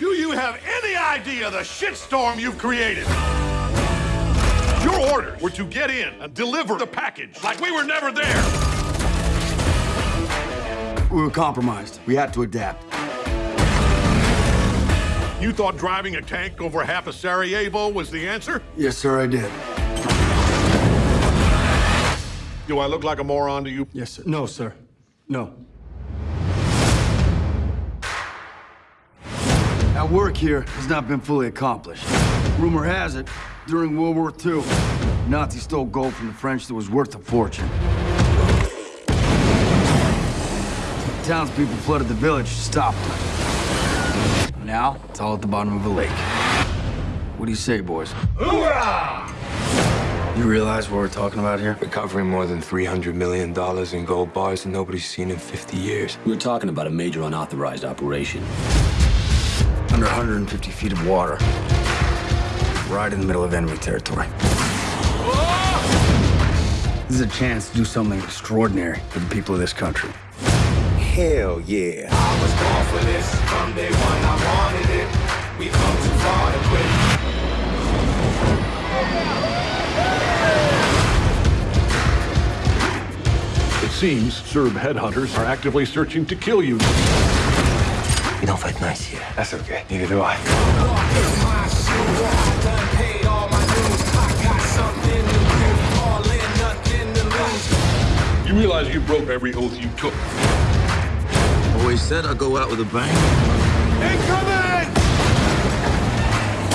Do you have any idea the shitstorm you've created? Your orders were to get in and deliver the package like we were never there. We were compromised. We had to adapt. You thought driving a tank over half of Sarajevo was the answer? Yes, sir, I did. Do I look like a moron to you? Yes, sir. No, sir. No. Work here has not been fully accomplished. Rumor has it, during World War II, Nazis stole gold from the French that was worth a fortune. Townspeople flooded the village to stop them. Now, it's all at the bottom of a lake. What do you say, boys? Hoorah! You realize what we're talking about here? Recovering more than $300 million in gold bars that nobody's seen in 50 years. We're talking about a major unauthorized operation. Under 150 feet of water. Right in the middle of enemy territory. This is a chance to do something extraordinary for the people of this country. Hell yeah. I was born for this. From day one, I wanted it. We've come too far to quit. It seems Serb headhunters are actively searching to kill you. That's okay. Neither do I. Walk in my shoes. I done paid all my dues. I got something to prove. All in, nothing to lose. You realize you broke every oath you took. Always said I'd go out with a bang. Incoming!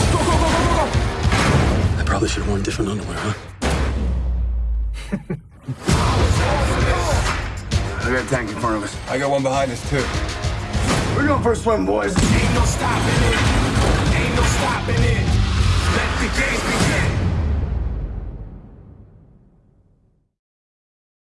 Go, go, go, go, go, go! I probably should have worn different underwear, huh? I got a tank in front of us. I got one behind us, too. We're going for a swim, boys. Ain't no stopping it.